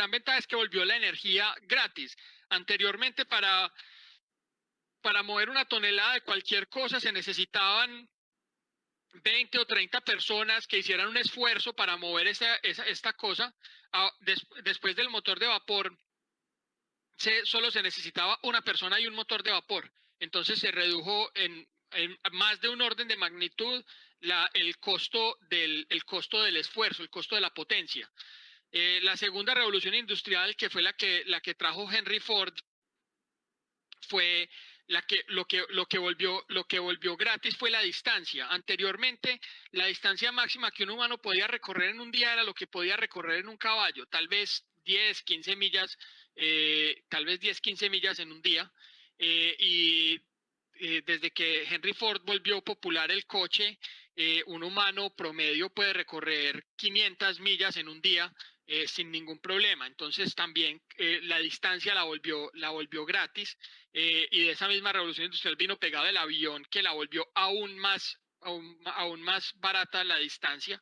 gran ventaja es que volvió la energía gratis. Anteriormente para, para mover una tonelada de cualquier cosa se necesitaban 20 o 30 personas que hicieran un esfuerzo para mover esta, esta cosa. Ah, después del motor de vapor, se, solo se necesitaba una persona y un motor de vapor. Entonces se redujo en, más de un orden de magnitud la, el, costo del, el costo del esfuerzo, el costo de la potencia. Eh, la segunda revolución industrial, que fue la que, la que trajo Henry Ford, fue la que, lo, que, lo, que volvió, lo que volvió gratis fue la distancia. Anteriormente, la distancia máxima que un humano podía recorrer en un día era lo que podía recorrer en un caballo, tal vez 10, 15 millas, eh, tal vez 10, 15 millas en un día. Eh, y desde que Henry Ford volvió popular el coche, un humano promedio puede recorrer 500 millas en un día eh, sin ningún problema. Entonces también eh, la distancia la volvió, la volvió gratis eh, y de esa misma revolución industrial vino pegado el avión que la volvió aún más, aún, más barata la distancia.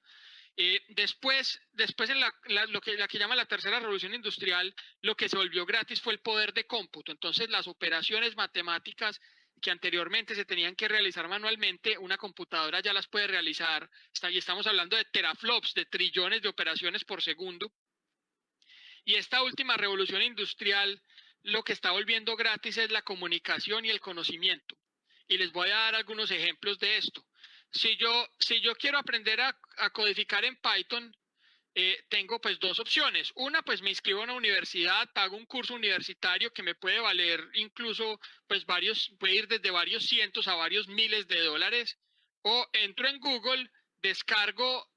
después, después en la, lo que, la que llama la tercera revolución industrial, lo que se volvió gratis fue el poder de cómputo. Entonces las operaciones matemáticas que anteriormente se tenían que realizar manualmente, una computadora ya las puede realizar, y estamos hablando de teraflops, de trillones de operaciones por segundo. Y esta última revolución industrial lo que está volviendo gratis es la comunicación y el conocimiento. Y les voy a dar algunos ejemplos de esto. Si yo, si yo quiero aprender a, a codificar en Python, eh, tengo pues dos opciones. Una, pues me inscribo a una universidad, pago un curso universitario que me puede valer incluso pues varios, puede ir desde varios cientos a varios miles de dólares. O entro en Google, descargo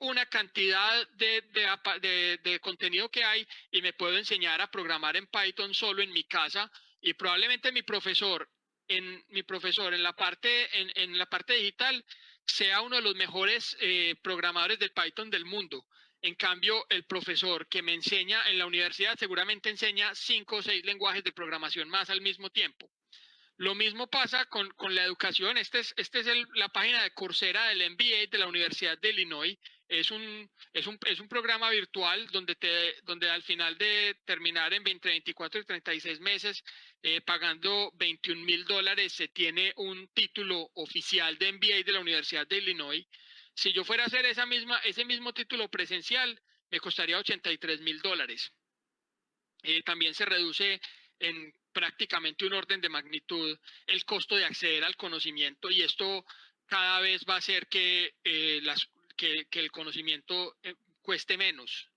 una cantidad de, de, de, contenido que hay y me puedo enseñar a programar en Python solo en mi casa y probablemente mi profesor en mi profesor en la parte en, en la parte digital sea uno de los mejores eh, programadores del Python del mundo. En cambio, el profesor que me enseña en la universidad seguramente enseña cinco o seis lenguajes de programación más al mismo tiempo. Lo mismo pasa con, la educación. Esta es, este es la página de Coursera del MBA de la Universidad de Illinois. Es un, es un, es un programa virtual donde, te, donde al final de terminar en 20, 24 y 36 meses eh, pagando 21 mil dólares, se tiene un título oficial de MBA de la Universidad de Illinois. Si yo fuera a hacer esa misma, ese mismo título presencial, me costaría 83 mil dólares. Eh, también se reduce en prácticamente un orden de magnitud el costo de acceder al conocimiento y esto cada vez va a hacer que, eh, las, que, que, el conocimiento cueste menos.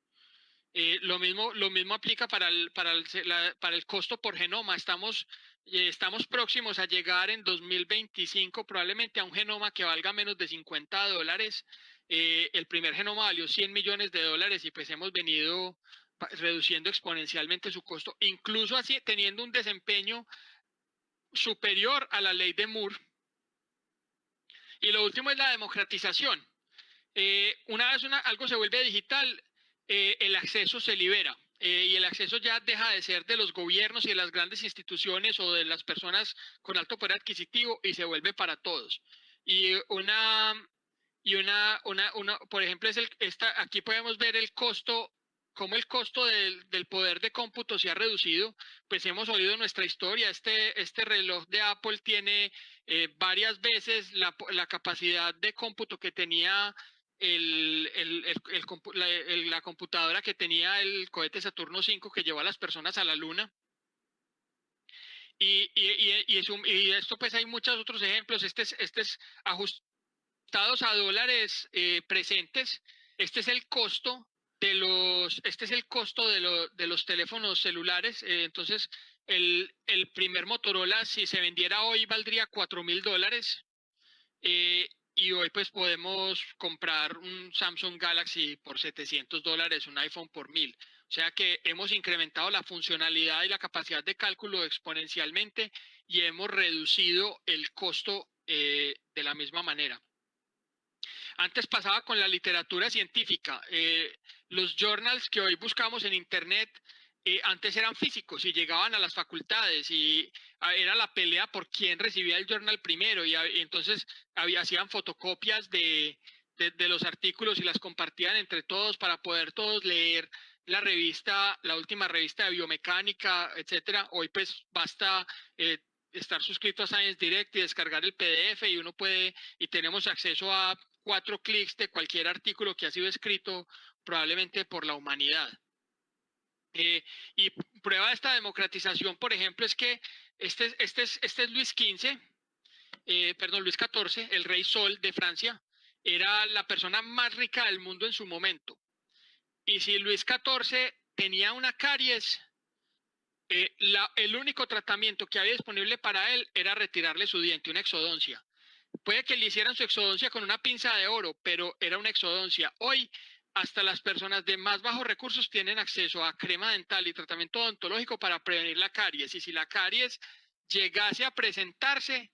Eh, lo, mismo, lo mismo aplica para el, para el, para el costo por genoma. Estamos, eh, estamos próximos a llegar en 2025 probablemente a un genoma que valga menos de 50 dólares. Eh, el primer genoma valió 100 millones de dólares y pues hemos venido reduciendo exponencialmente su costo, incluso así teniendo un desempeño superior a la ley de Moore. Y lo último es la democratización. Una vez una, algo se vuelve digital, eh, el acceso se libera eh, y el acceso ya deja de ser de los gobiernos y de las grandes instituciones o de las personas con alto poder adquisitivo y se vuelve para todos. Y una, y una, una, una por ejemplo, es el, esta, aquí podemos ver el costo cómo el costo del, del, poder de cómputo se ha reducido, pues hemos oído nuestra historia, este, este reloj de Apple tiene eh, varias veces la, la, capacidad de cómputo que tenía el, el, la, computadora que tenía el cohete Saturno 5 que llevó a las personas a la Luna. Y, y, y, y esto pues hay muchos otros ejemplos. Este es, este es ajustados a dólares eh, presentes. Este es el costo de los, este es el costo de, lo, de los teléfonos celulares. Eh, entonces, el, el, primer Motorola, si se vendiera hoy, valdría 4 mil dólares. Eh, y hoy pues podemos comprar un Samsung Galaxy por 700 dólares, un iPhone por 1000. O sea que hemos incrementado la funcionalidad y la capacidad de cálculo exponencialmente y hemos reducido el costo eh, de la misma manera. Antes pasaba con la literatura científica. Eh, los journals que hoy buscamos en Internet eh, antes eran físicos y llegaban a las facultades y ah, era la pelea por quién recibía el journal primero y, entonces había, hacían fotocopias de, de, los artículos y las compartían entre todos para poder todos leer la revista, la última revista de biomecánica, etcétera. Hoy pues basta eh, estar suscrito a Science Direct y descargar el PDF y uno puede, y tenemos acceso a cuatro clics de cualquier artículo que ha sido escrito probablemente por la humanidad. Eh, y prueba de esta democratización, por ejemplo, es que este, este, es, este es Luis XV, eh, perdón, Luis XIV, el rey Sol de Francia, era la persona más rica del mundo en su momento. Y si Luis XIV tenía una caries, eh, el único tratamiento que había disponible para él era retirarle su diente, una exodoncia. Puede que le hicieran su exodoncia con una pinza de oro, pero era una exodoncia. Hoy, hasta las personas de más bajos recursos tienen acceso a crema dental y tratamiento odontológico para prevenir la caries. Y si la caries llegase a presentarse,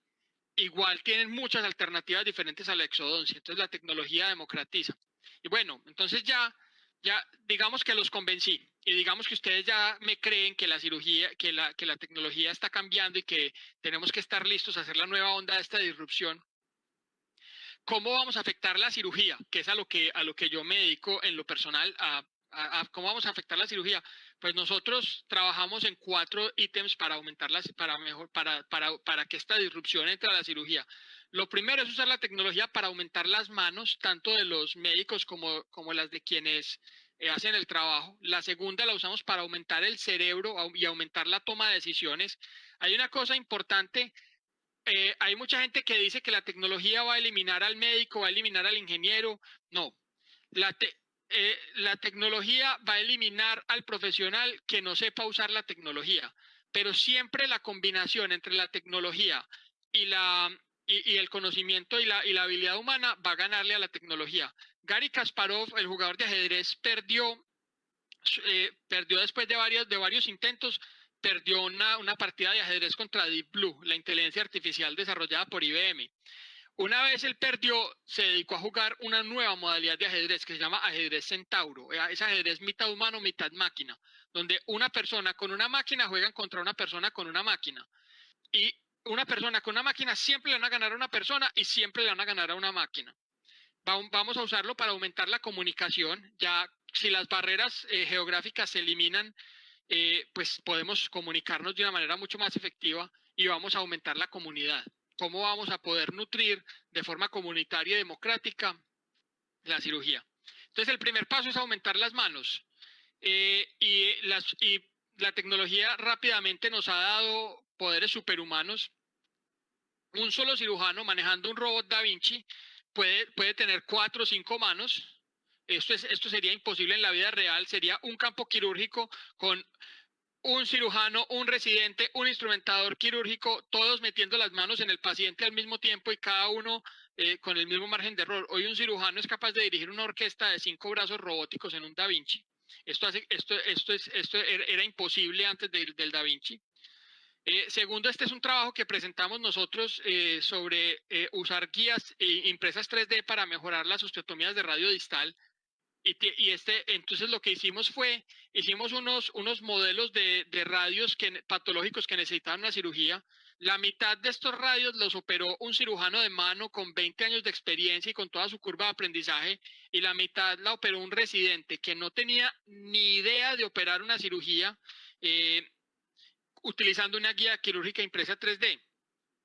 igual tienen muchas alternativas diferentes a la exodoncia. Entonces la tecnología democratiza. Y bueno, entonces ya, ya digamos que los convencí y digamos que ustedes ya me creen que la cirugía, que la, que la tecnología está cambiando y que tenemos que estar listos a hacer la nueva onda de esta disrupción. ¿Cómo vamos a afectar la cirugía? Que es a lo que, a lo que yo me dedico en lo personal, a, cómo vamos a afectar la cirugía. Pues nosotros trabajamos en cuatro ítems para aumentar para mejor, para, para, para que esta disrupción entre a la cirugía. Lo primero es usar la tecnología para aumentar las manos, tanto de los médicos como, como las de quienes eh, hacen el trabajo. La segunda la usamos para aumentar el cerebro y aumentar la toma de decisiones. Hay una cosa importante, eh, hay mucha gente que dice que la tecnología va a eliminar al médico, va a eliminar al ingeniero. No, la, eh, la tecnología va a eliminar al profesional que no sepa usar la tecnología, pero siempre la combinación entre la tecnología y la, y, el conocimiento y la, y la habilidad humana va a ganarle a la tecnología. Gary Kasparov, el jugador de ajedrez, perdió, eh, perdió después de varios, de varios intentos, perdió una, partida de ajedrez contra Deep Blue, la inteligencia artificial desarrollada por IBM. Una vez él perdió, se dedicó a jugar una nueva modalidad de ajedrez que se llama ajedrez centauro. Eh, es ajedrez mitad humano, mitad máquina, donde una persona con una máquina juegan contra una persona con una máquina. Y una persona con una máquina siempre le van a ganar a una persona y siempre le van a ganar a una máquina. Vamos a usarlo para aumentar la comunicación. Ya si las barreras eh, geográficas se eliminan, eh, pues podemos comunicarnos de una manera mucho más efectiva y vamos a aumentar la comunidad. ¿Cómo vamos a poder nutrir de forma comunitaria y democrática la cirugía? Entonces, el primer paso es aumentar las manos. Eh, y, las, y la tecnología rápidamente nos ha dado poderes superhumanos. Un solo cirujano manejando un robot Da Vinci puede, puede tener cuatro o cinco manos. Esto, es, esto sería imposible en la vida real. Sería un campo quirúrgico con un cirujano, un residente, un instrumentador quirúrgico, todos metiendo las manos en el paciente al mismo tiempo y cada uno eh, con el mismo margen de error. Hoy un cirujano es capaz de dirigir una orquesta de cinco brazos robóticos en un Da Vinci. Esto, hace, esto, esto, es, esto era imposible antes del Da Vinci. Eh, segundo, este es un trabajo que presentamos nosotros eh, sobre usar guías impresas 3D para mejorar las osteotomías de radio distal. Y, y, este, entonces lo que hicimos fue, hicimos unos, unos modelos de, de radios que, patológicos que necesitaban una cirugía. La mitad de estos radios los operó un cirujano de mano con 20 años de experiencia y con toda su curva de aprendizaje, y la mitad la operó un residente que no tenía ni idea de operar una cirugía. Eh, utilizando una guía quirúrgica impresa 3D.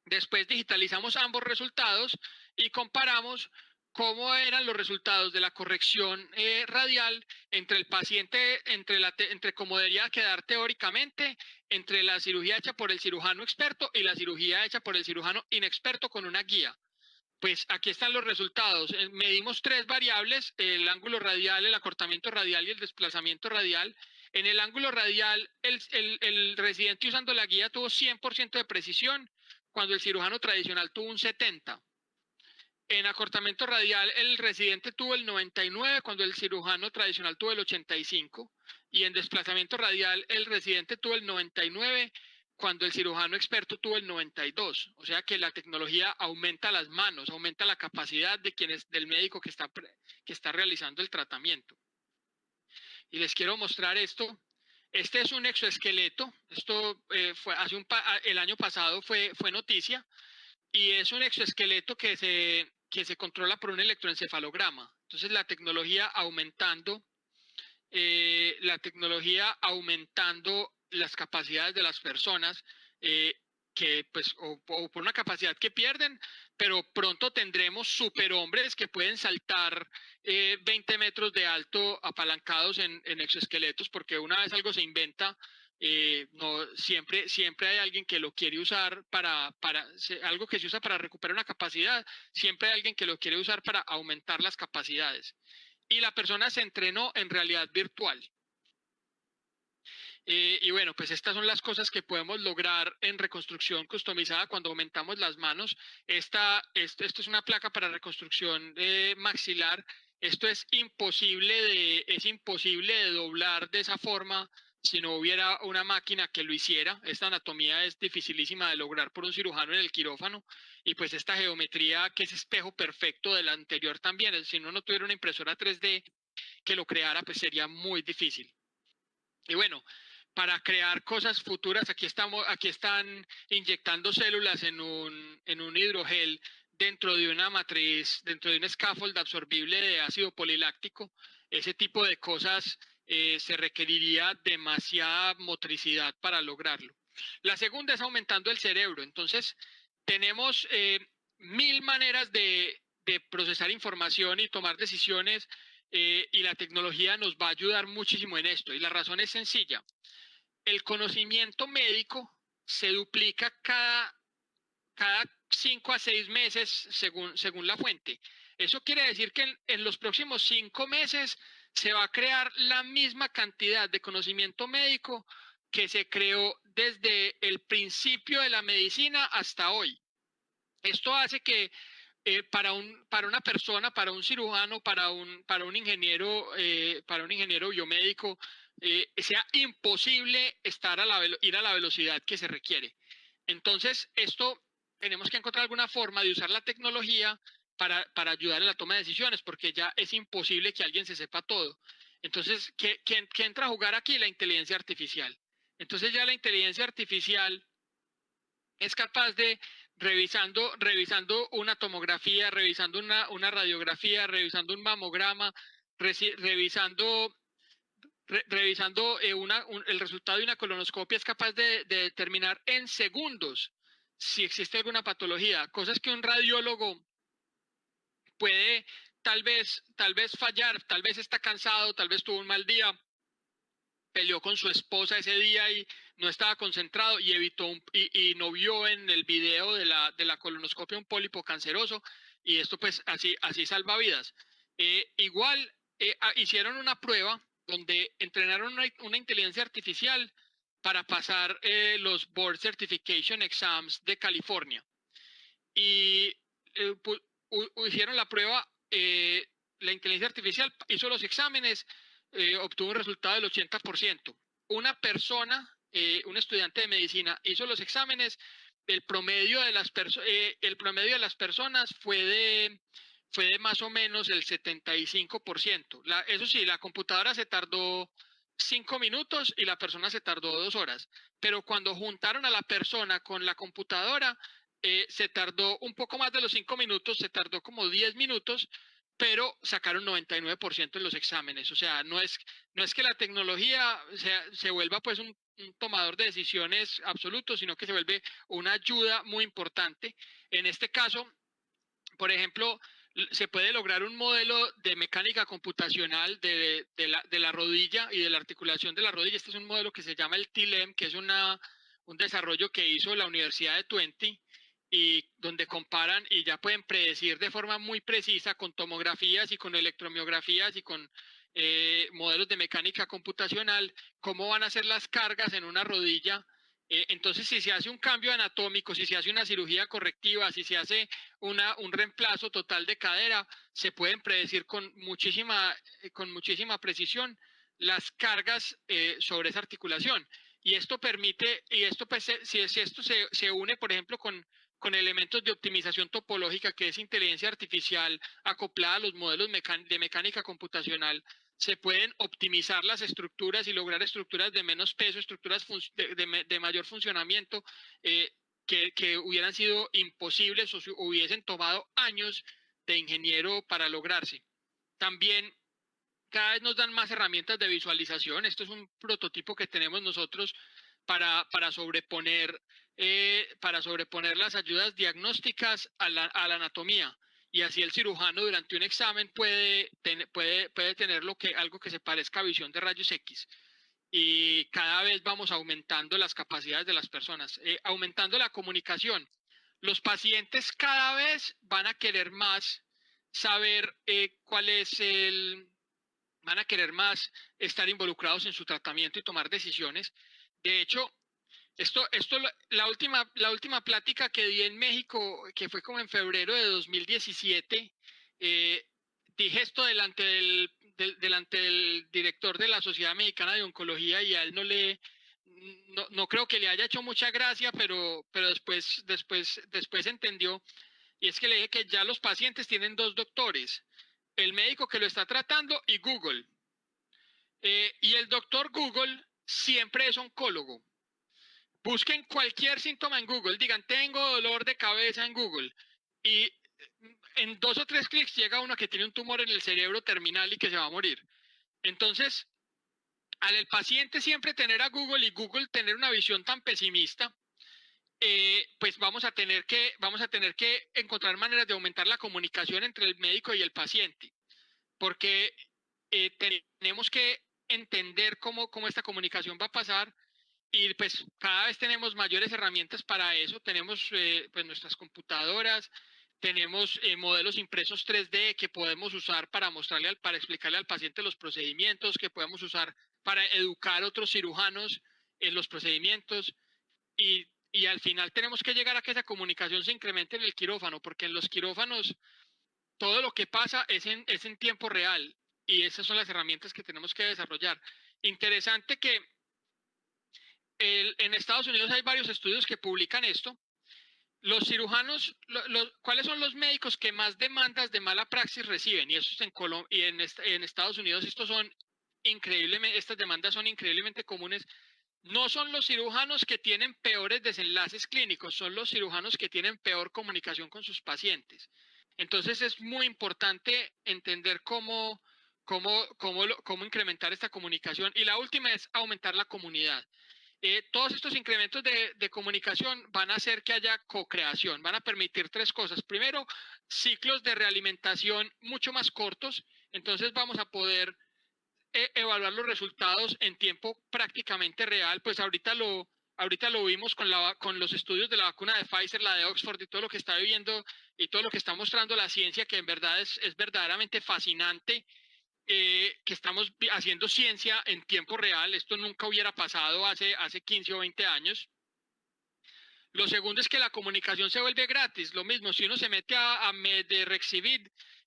Después digitalizamos ambos resultados y comparamos cómo eran los resultados de la corrección eh, radial entre el paciente, entre, la, entre cómo debería quedar teóricamente, entre la cirugía hecha por el cirujano experto y la cirugía hecha por el cirujano inexperto con una guía. Pues aquí están los resultados. Eh, medimos tres variables, el ángulo radial, el acortamiento radial y el desplazamiento radial. En el ángulo radial, el, residente usando la guía tuvo 100% de precisión, cuando el cirujano tradicional tuvo un 70%. En acortamiento radial, el residente tuvo el 99, cuando el cirujano tradicional tuvo el 85. Y en desplazamiento radial, el residente tuvo el 99, cuando el cirujano experto tuvo el 92. O sea que la tecnología aumenta las manos, aumenta la capacidad de quienes, del médico que está, que está realizando el tratamiento y les quiero mostrar esto. Este es un exoesqueleto, esto eh, fue hace un el año pasado fue, fue noticia, y es un exoesqueleto que se, que se controla por un electroencefalograma. Entonces la tecnología aumentando, eh, la tecnología aumentando las capacidades de las personas, eh, que pues, o, por una capacidad que pierden, pero pronto tendremos superhombres que pueden saltar 20 metros de alto apalancados en exoesqueletos, porque una vez algo se inventa, eh, no, siempre, siempre hay alguien que lo quiere usar para, para, algo que se usa para recuperar una capacidad, siempre hay alguien que lo quiere usar para aumentar las capacidades. Y la persona se entrenó en realidad virtual. Eh, y bueno, pues estas son las cosas que podemos lograr en reconstrucción customizada cuando aumentamos las manos. Esta, esto, esto es una placa para reconstrucción eh, maxilar. Esto es imposible de, es imposible de doblar de esa forma si no hubiera una máquina que lo hiciera. Esta anatomía es dificilísima de lograr por un cirujano en el quirófano y pues esta geometría que es espejo perfecto de la anterior también, si uno no tuviera una impresora 3D que lo creara, pues sería muy difícil. Y bueno, para crear cosas futuras, aquí, estamos, aquí están inyectando células en un, en un hidrogel dentro de una matriz, dentro de un scaffold absorbible de ácido poliláctico. Ese tipo de cosas eh, se requeriría demasiada motricidad para lograrlo. La segunda es aumentando el cerebro. Entonces, tenemos eh, mil maneras de, procesar información y tomar decisiones eh, y la tecnología nos va a ayudar muchísimo en esto. Y la razón es sencilla. El conocimiento médico se duplica cada, cinco a seis meses según, según la fuente. Eso quiere decir que en los próximos cinco meses se va a crear la misma cantidad de conocimiento médico que se creó desde el principio de la medicina hasta hoy. Esto hace que eh, para, un, para una persona, para un cirujano, para un, para un ingeniero, eh, para un ingeniero biomédico, eh, sea imposible estar a la, ir a la velocidad que se requiere. Entonces, esto tenemos que encontrar alguna forma de usar la tecnología para, para, ayudar en la toma de decisiones, porque ya es imposible que alguien se sepa todo. Entonces, ¿qué, qué, entra a jugar aquí? La inteligencia artificial. Entonces ya la inteligencia artificial es capaz de, revisando, revisando una tomografía, revisando una, una radiografía, revisando un mamograma, revisando, revisando eh, una, el resultado de una colonoscopia, es capaz de, de determinar en segundos si existe alguna patología, cosas que un radiólogo puede tal vez, tal vez fallar, tal vez está cansado, tal vez tuvo un mal día, peleó con su esposa ese día y no estaba concentrado y evitó y, no vio en el video de la, de la colonoscopia un pólipo canceroso y esto pues así, así salva vidas. Eh, igual eh, ah, hicieron una prueba donde entrenaron una, inteligencia artificial para pasar eh, los Board Certification Exams de California. Y hicieron la prueba, eh, la inteligencia artificial hizo los exámenes, eh, obtuvo un resultado del 80%. Una persona, eh, un estudiante de medicina, hizo los exámenes, el promedio de las, personas fue de, fue de más o menos el 75%. La, eso sí, la computadora se tardó cinco minutos y la persona se tardó dos horas. Pero cuando juntaron a la persona con la computadora, eh, se tardó un poco más de los cinco minutos, se tardó como 10 minutos, pero sacaron 99% en los exámenes. O sea, no es, no es que la tecnología se, vuelva pues un, tomador de decisiones absoluto, sino que se vuelve una ayuda muy importante. En este caso, por ejemplo, se puede lograr un modelo de mecánica computacional de, la, de, la, rodilla y de la articulación de la rodilla. Este es un modelo que se llama el TILEM, que es una, un desarrollo que hizo la Universidad de Twente y donde comparan y ya pueden predecir de forma muy precisa con tomografías y con electromiografías y con eh, modelos de mecánica computacional cómo van a ser las cargas en una rodilla. Eh, entonces, si se hace un cambio anatómico, si se hace una cirugía correctiva, si se hace una, un reemplazo total de cadera, se pueden predecir con muchísima, eh, con muchísima precisión las cargas sobre esa articulación. Y esto permite, y esto pues, si, si esto se, se une, por ejemplo, con, con elementos de optimización topológica, que es inteligencia artificial acoplada a los modelos de mecánica computacional, se pueden optimizar las estructuras y lograr estructuras de menos peso, estructuras de, mayor funcionamiento, eh, que, hubieran sido imposibles o hubiesen tomado años de ingeniero para lograrse. También cada vez nos dan más herramientas de visualización. Esto es un prototipo que tenemos nosotros para, para, sobreponer, eh, para sobreponer las ayudas diagnósticas a la, a la, anatomía. Y así el cirujano durante un examen puede, puede, puede tener lo que, algo que se parezca a visión de rayos X. Y cada vez vamos aumentando las capacidades de las personas, eh, aumentando la comunicación. Los pacientes cada vez van a querer más saber eh, cuál es el, van a querer más estar involucrados en su tratamiento y tomar decisiones. De hecho, esto, esto, la última, la última plática que di en México, que fue como en febrero de 2017, eh, dije esto delante del, delante del director de la Sociedad Mexicana de Oncología y a él no le, no, no, creo que le haya hecho mucha gracia, pero, pero después, después, después entendió. Y es que le dije que ya los pacientes tienen dos doctores, el médico que lo está tratando y Google. Eh, y el doctor Google siempre es oncólogo. Busquen cualquier síntoma en Google, digan, tengo dolor de cabeza en Google. Y en dos o tres clics llega uno que tiene un tumor en el cerebro terminal y que se va a morir. Entonces, al el paciente siempre tener a Google y Google tener una visión tan pesimista, eh, pues vamos a, tener que, vamos a tener que encontrar maneras de aumentar la comunicación entre el médico y el paciente, porque eh, tenemos que entender cómo, cómo esta comunicación va a pasar y pues cada vez tenemos mayores herramientas para eso, tenemos eh, pues nuestras computadoras, tenemos modelos impresos 3D que podemos usar para mostrarle, al, para explicarle al paciente los procedimientos, que podemos usar para educar a otros cirujanos en los procedimientos. Y y al final tenemos que llegar a que esa comunicación se incremente en el quirófano, porque en los quirófanos todo lo que pasa es en, es en tiempo real y esas son las herramientas que tenemos que desarrollar. Interesante que en Estados Unidos hay varios estudios que publican esto. Los cirujanos, ¿cuáles son los médicos que más demandas de mala praxis reciben? Y, eso en, en, en Estados Unidos estos son increíblemente, estas demandas son increíblemente comunes no son los cirujanos que tienen peores desenlaces clínicos, son los cirujanos que tienen peor comunicación con sus pacientes. Entonces es muy importante entender cómo, cómo, cómo, cómo incrementar esta comunicación. Y la última es aumentar la comunidad. Eh, todos estos incrementos de, de, comunicación van a hacer que haya co-creación, van a permitir tres cosas. Primero, ciclos de realimentación mucho más cortos, entonces vamos a poder e, evaluar los resultados en tiempo prácticamente real, pues ahorita lo, ahorita lo vimos con, la, con los estudios de la vacuna de Pfizer, la de Oxford y todo lo que está viviendo y todo lo que está mostrando la ciencia, que en verdad es, es verdaderamente fascinante, eh, que estamos haciendo ciencia en tiempo real. Esto nunca hubiera pasado hace, hace 15 o 20 años. Lo segundo es que la comunicación se vuelve gratis. Lo mismo, si uno se mete a, a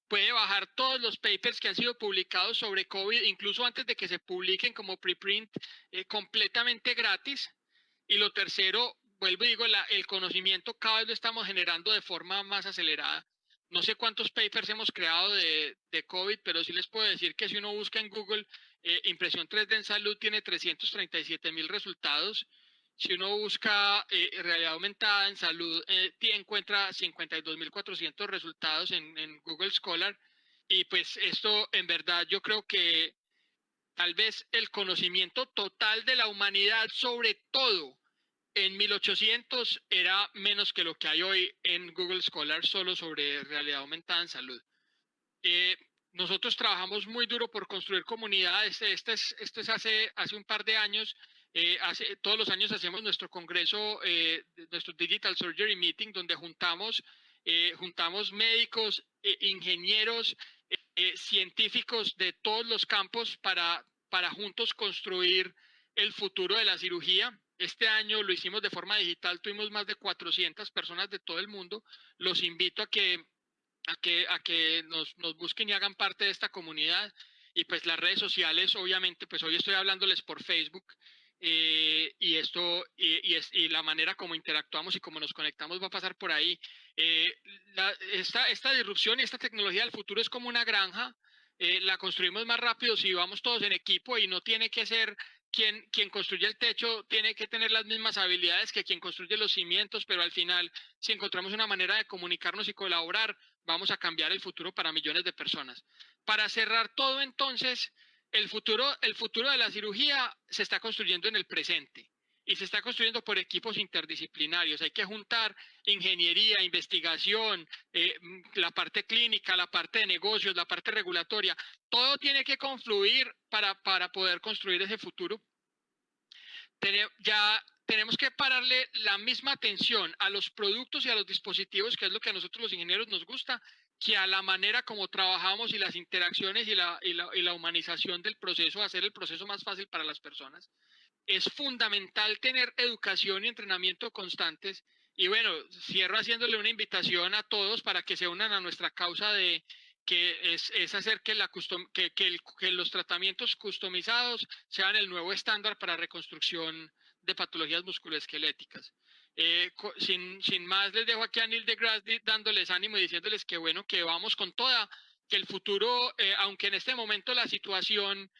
puede bajar todos los papers que han sido publicados sobre COVID, incluso antes de que se publiquen como preprint, eh, completamente gratis. Y lo tercero, vuelvo y digo, el conocimiento cada vez lo estamos generando de forma más acelerada. No sé cuántos papers hemos creado de, COVID, pero sí les puedo decir que si uno busca en Google eh, impresión 3D en salud, tiene 337 mil resultados si uno busca eh, realidad aumentada en salud, eh, encuentra 52.400 resultados en, Google Scholar. Y pues esto en verdad yo creo que tal vez el conocimiento total de la humanidad sobre todo en 1800 era menos que lo que hay hoy en Google Scholar solo sobre realidad aumentada en salud. Eh, nosotros trabajamos muy duro por construir comunidades. Este es, este es hace, hace un par de años eh, hace, todos los años hacemos nuestro congreso, eh, nuestro Digital Surgery Meeting, donde juntamos, eh, juntamos médicos, ingenieros, científicos de todos los campos para, para juntos construir el futuro de la cirugía. Este año lo hicimos de forma digital, tuvimos más de 400 personas de todo el mundo. Los invito a que, a que, a que nos, nos busquen y hagan parte de esta comunidad. Y pues las redes sociales, obviamente, pues hoy estoy hablándoles por Facebook. Eh, y esto y, es, y, la manera como interactuamos y cómo nos conectamos va a pasar por ahí. Eh, esta, esta disrupción y esta tecnología del futuro es como una granja. Eh, la construimos más rápido si vamos todos en equipo y no tiene que ser quien, quien construye el techo tiene que tener las mismas habilidades que quien construye los cimientos, pero al final, si encontramos una manera de comunicarnos y colaborar, vamos a cambiar el futuro para millones de personas. Para cerrar todo entonces, el futuro, el futuro de la cirugía se está construyendo en el presente y se está construyendo por equipos interdisciplinarios. Hay que juntar ingeniería, investigación, eh, la parte clínica, la parte de negocios, la parte regulatoria. Todo tiene que confluir para, para poder construir ese futuro. ya tenemos que pararle la misma atención a los productos y a los dispositivos, que es lo que a nosotros los ingenieros nos gusta, que a la manera como trabajamos y las interacciones y la, y la, y la humanización del proceso, hacer el proceso más fácil para las personas es fundamental tener educación y entrenamiento constantes. Y bueno, cierro haciéndole una invitación a todos para que se unan a nuestra causa de que es, hacer que, la que, que, los tratamientos customizados sean el nuevo estándar para reconstrucción de patologías musculoesqueléticas. Eh, sin, sin, más, les dejo aquí a Neil deGrasse dándoles ánimo y diciéndoles que bueno, que vamos con toda, que el futuro, eh, aunque en este momento la situación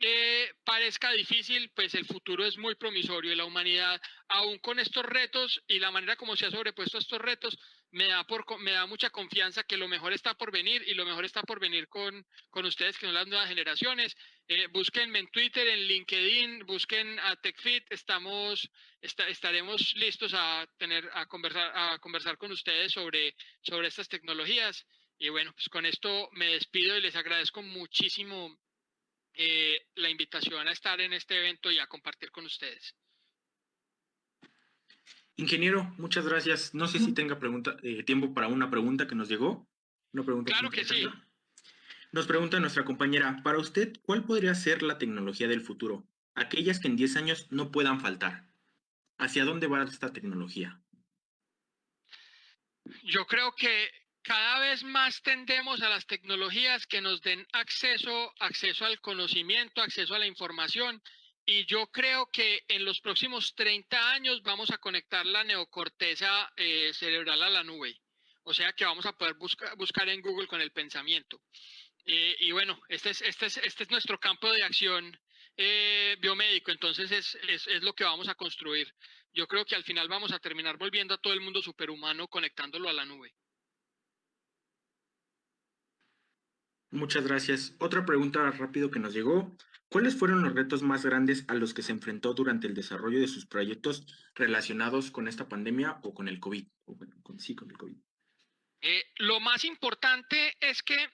eh, parezca difícil, pues el futuro es muy promisorio y la humanidad, aún con estos retos y la manera como se ha sobrepuesto a estos retos, me da, por, me da mucha confianza que lo mejor está por venir y lo mejor está por venir con, con ustedes, que son las nuevas generaciones. Eh, búsquenme en Twitter, en LinkedIn, busquen a TechFit, estamos, estaremos listos a, tener, a, conversar, a conversar con ustedes sobre, sobre estas tecnologías. Y bueno, pues con esto me despido y les agradezco muchísimo eh, la invitación a estar en este evento y a compartir con ustedes. Ingeniero, muchas gracias. No sé si tenga pregunta, eh, tiempo para una pregunta que nos llegó. Una pregunta claro que sí. Nos pregunta nuestra compañera, para usted, ¿cuál podría ser la tecnología del futuro? Aquellas que en 10 años no puedan faltar. ¿Hacia dónde va esta tecnología? Yo creo que cada vez más tendemos a las tecnologías que nos den acceso, acceso al conocimiento, acceso a la información. Y yo creo que en los próximos 30 años vamos a conectar la neocorteza eh, cerebral a la nube. O sea que vamos a poder buscar en Google con el pensamiento. Eh, y bueno, este es, este, es, este es nuestro campo de acción eh, biomédico, entonces es, es, es, lo que vamos a construir. Yo creo que al final vamos a terminar volviendo a todo el mundo superhumano conectándolo a la nube. Muchas gracias. Otra pregunta rápido que nos llegó. ¿Cuáles fueron los retos más grandes a los que se enfrentó durante el desarrollo de sus proyectos relacionados con esta pandemia o con el COVID? sí, con el COVID. Eh, lo más importante es que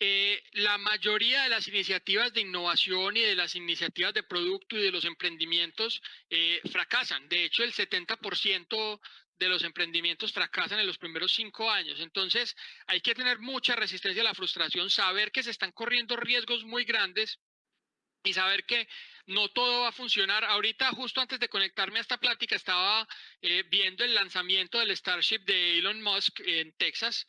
eh, la mayoría de las iniciativas de innovación y de las iniciativas de producto y de los emprendimientos eh, fracasan. De hecho, el 70% de los emprendimientos fracasan en los primeros cinco años. Entonces, hay que tener mucha resistencia a la frustración, saber que se están corriendo riesgos muy grandes y saber que no todo va a funcionar. Ahorita, justo antes de conectarme a esta plática, estaba eh, viendo el lanzamiento del Starship de Elon Musk en Texas.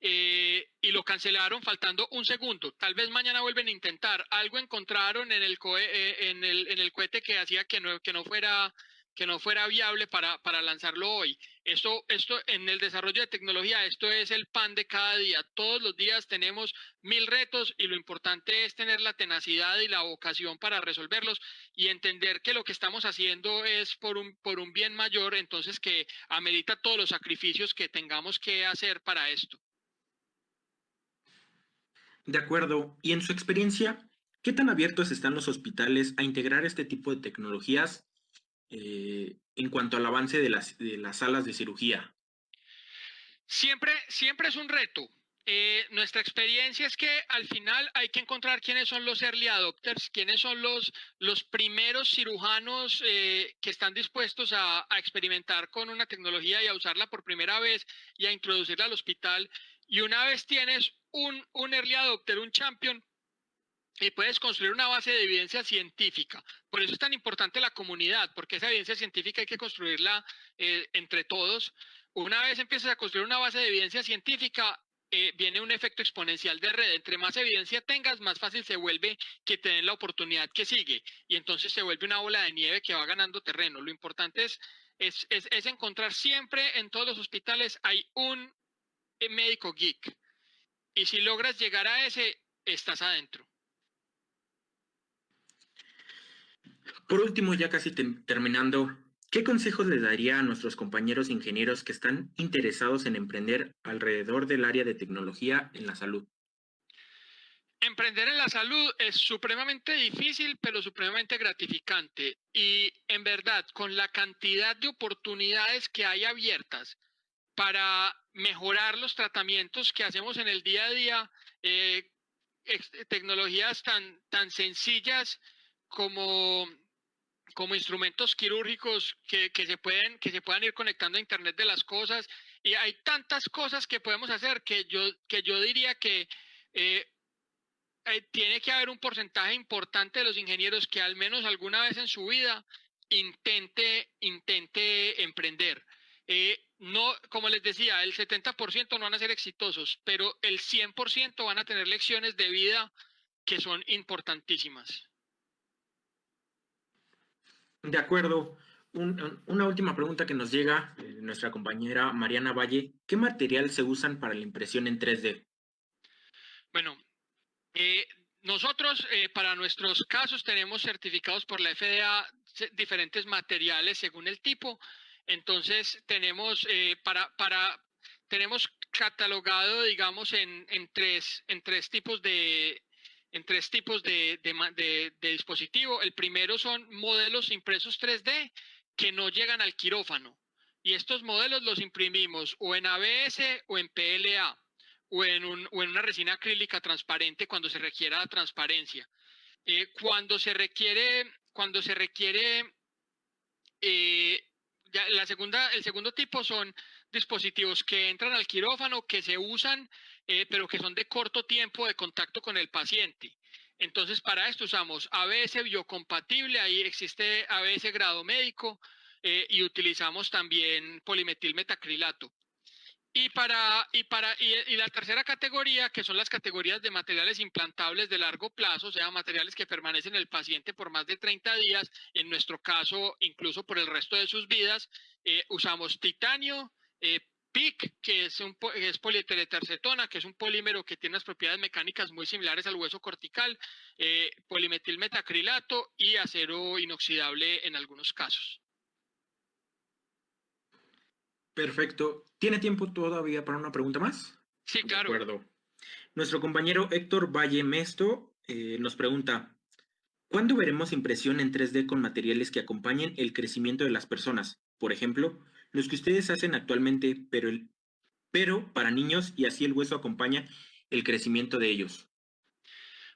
Eh, y lo cancelaron faltando un segundo. Tal vez mañana vuelven a intentar. Algo encontraron en el, eh, en el, en el cohete que hacía que no, que no fuera que no fuera viable para, para lanzarlo hoy. Esto, esto en el desarrollo de tecnología, esto es el pan de cada día. Todos los días tenemos mil retos y lo importante es tener la tenacidad y la vocación para resolverlos y entender que lo que estamos haciendo es por un, por un bien mayor, entonces que amerita todos los sacrificios que tengamos que hacer para esto. De acuerdo. Y en su experiencia, ¿qué tan abiertos están los hospitales a integrar este tipo de tecnologías eh, en cuanto al avance de las, de las salas de cirugía? Siempre, siempre es un reto. Eh, nuestra experiencia es que al final hay que encontrar quiénes son los early adopters, quiénes son los, los primeros cirujanos eh, que están dispuestos a, a, experimentar con una tecnología y a usarla por primera vez y a introducirla al hospital. Y una vez tienes un, un early adopter, un champion, y puedes construir una base de evidencia científica. Por eso es tan importante la comunidad, porque esa evidencia científica hay que construirla eh, entre todos. Una vez empiezas a construir una base de evidencia científica, eh, viene un efecto exponencial de red. Entre más evidencia tengas, más fácil se vuelve que te den la oportunidad que sigue. Y entonces se vuelve una bola de nieve que va ganando terreno. Lo importante es, es, es encontrar siempre en todos los hospitales hay un eh, médico geek. Y si logras llegar a ese, estás adentro. Por último, ya casi terminando, ¿qué consejos le daría a nuestros compañeros ingenieros que están interesados en emprender alrededor del área de tecnología en la salud? Emprender en la salud es supremamente difícil, pero supremamente gratificante. Y en verdad, con la cantidad de oportunidades que hay abiertas para mejorar los tratamientos que hacemos en el día a día, eh, tecnologías tan, tan sencillas como, como instrumentos quirúrgicos que, se pueden, que se puedan ir conectando a Internet de las cosas. Y hay tantas cosas que podemos hacer que yo, que yo diría que eh, eh, tiene que haber un porcentaje importante de los ingenieros que al menos alguna vez en su vida intente, intente emprender. Eh, no, como les decía, el 70% no van a ser exitosos, pero el 100% van a tener lecciones de vida que son importantísimas. De acuerdo. una última pregunta que nos llega, eh, nuestra compañera Mariana Valle. ¿Qué material se usan para la impresión en 3D? Bueno, eh, nosotros, eh, para nuestros casos, tenemos certificados por la FDA diferentes materiales según el tipo. Entonces, tenemos para, para, tenemos catalogado, digamos, en, en, tres, en tres tipos de en tres tipos de, de, de dispositivo. El primero son modelos impresos 3D que no llegan al quirófano. Y estos modelos los imprimimos o en ABS o en PLA o en, una resina acrílica transparente cuando se requiera la transparencia. Eh, cuando se requiere, cuando se requiere eh, la segunda, el segundo tipo son dispositivos que entran al quirófano, que se usan, eh, pero que son de corto tiempo de contacto con el paciente. Entonces, para esto usamos ABS biocompatible, ahí existe ABS grado médico, y utilizamos también polimetilmetacrilato. Y, para, y, para, y, la tercera categoría, que son las categorías de materiales implantables de largo plazo, o sea, materiales que permanecen en el paciente por más de 30 días, en nuestro caso, incluso por el resto de sus vidas, eh, usamos titanio, eh, PIC, que es, un, es que es un polímero que tiene unas propiedades mecánicas muy similares al hueso cortical, eh, polimetilmetacrilato y acero inoxidable en algunos casos. Perfecto. ¿Tiene tiempo todavía para una pregunta más? Sí, claro. De acuerdo. Nuestro compañero Héctor Valle Mesto eh, nos pregunta, ¿cuándo veremos impresión en 3D con materiales que acompañen el crecimiento de las personas? Por ejemplo, los que ustedes hacen actualmente, pero, el, pero para niños y así el hueso acompaña el crecimiento de ellos.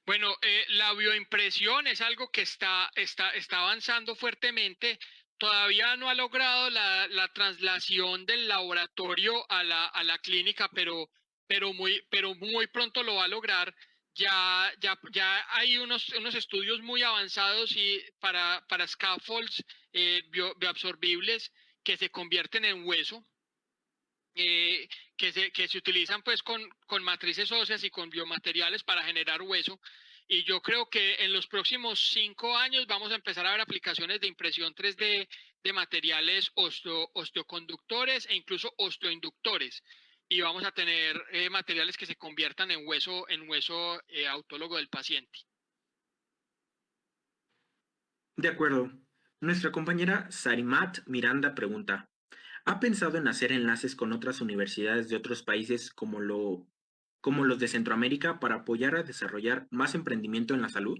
Bueno, eh, la bioimpresión es algo que está, está, está avanzando fuertemente todavía no ha logrado la, traslación del laboratorio a la, a la clínica, pero, pero, muy, pero muy pronto lo va a lograr. Ya, ya, ya hay unos, unos estudios muy avanzados y para, para scaffolds eh, bioabsorbibles que se convierten en hueso, eh, que, se, que se utilizan pues con, con matrices óseas y con biomateriales para generar hueso. Y yo creo que en los próximos cinco años vamos a empezar a ver aplicaciones de impresión 3D de materiales osteoconductores e incluso osteoinductores. Y vamos a tener eh, materiales que se conviertan en hueso, en hueso eh, autólogo del paciente. De acuerdo. Nuestra compañera Sarimat Miranda pregunta, ¿ha pensado en hacer enlaces con otras universidades de otros países como lo como los de Centroamérica para apoyar a desarrollar más emprendimiento en la salud?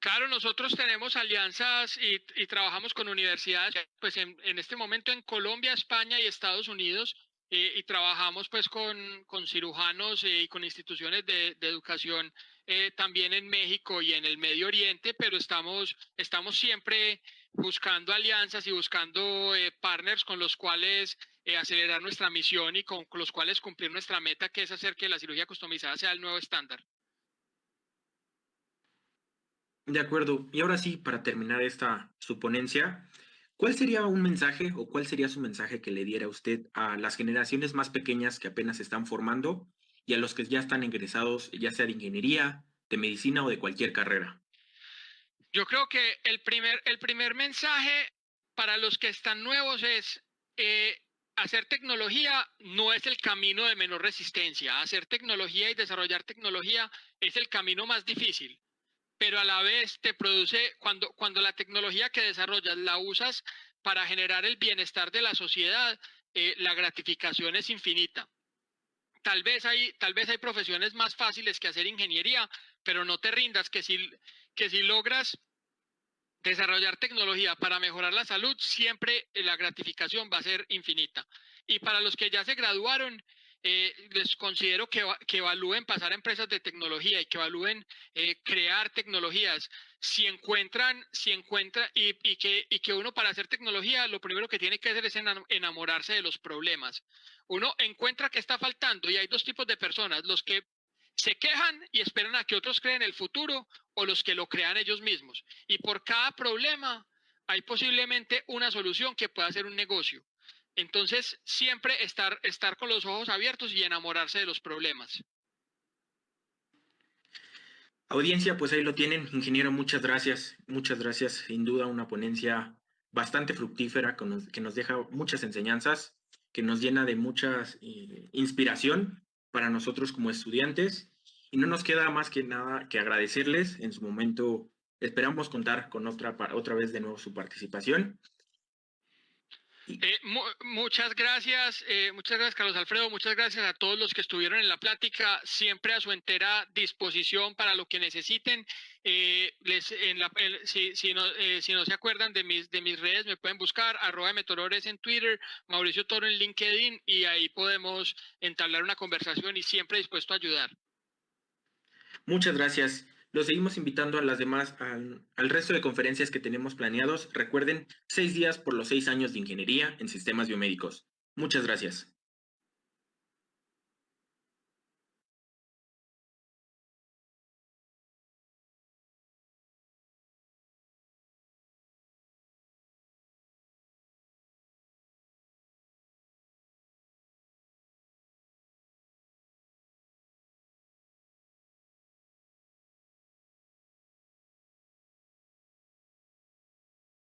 Claro, nosotros tenemos alianzas y, trabajamos con universidades, pues en, este momento en Colombia, España y Estados Unidos, eh, y trabajamos pues con, cirujanos eh, y con instituciones de, educación eh, también en México y en el Medio Oriente, pero estamos, estamos siempre buscando alianzas y buscando partners con los cuales eh, acelerar nuestra misión y con, los cuales cumplir nuestra meta, que es hacer que la cirugía customizada sea el nuevo estándar. De acuerdo. Y ahora sí, para terminar esta su ponencia, ¿cuál sería un mensaje o cuál sería su mensaje que le diera usted a las generaciones más pequeñas que apenas se están formando y a los que ya están ingresados, ya sea de ingeniería, de medicina o de cualquier carrera? Yo creo que el primer, el primer mensaje para los que están nuevos es eh, hacer tecnología no es el camino de menor resistencia. Hacer tecnología y desarrollar tecnología es el camino más difícil. Pero a la vez te produce, cuando, cuando la tecnología que desarrollas la usas para generar el bienestar de la sociedad, eh, la gratificación es infinita. Tal vez, hay, tal vez hay profesiones más fáciles que hacer ingeniería, pero no te rindas que si, que si logras desarrollar tecnología para mejorar la salud, siempre la gratificación va a ser infinita. Y para los que ya se graduaron, eh, les considero que, que, evalúen pasar a empresas de tecnología y que evalúen eh, crear tecnologías. Si encuentran, si encuentran, y, y, que, y que uno para hacer tecnología, lo primero que tiene que hacer es enamorarse de los problemas. Uno encuentra que está faltando y hay dos tipos de personas, los que se quejan y esperan a que otros creen el futuro o los que lo crean ellos mismos. Y por cada problema hay posiblemente una solución que pueda ser un negocio. Entonces, siempre estar, estar con los ojos abiertos y enamorarse de los problemas. Audiencia, pues ahí lo tienen. Ingeniero, muchas gracias. Muchas gracias. Sin duda una ponencia bastante fructífera que nos, deja muchas enseñanzas, que nos llena de mucha eh, inspiración para nosotros como estudiantes. Y no nos queda más que nada que agradecerles. En su momento esperamos contar con otra, otra vez de nuevo su participación. Eh, muchas gracias, eh, muchas gracias Carlos Alfredo, muchas gracias a todos los que estuvieron en la plática, siempre a su entera disposición para lo que necesiten. Eh, les, en la, si, no, si no se acuerdan de mis, de mis redes, me pueden buscar arroba metorores en Twitter, Mauricio Toro en LinkedIn y ahí podemos entablar una conversación y siempre dispuesto a ayudar. Muchas gracias. Los seguimos invitando a las demás, al, resto de conferencias que tenemos planeados. Recuerden, seis días por los seis años de ingeniería en sistemas biomédicos. Muchas gracias.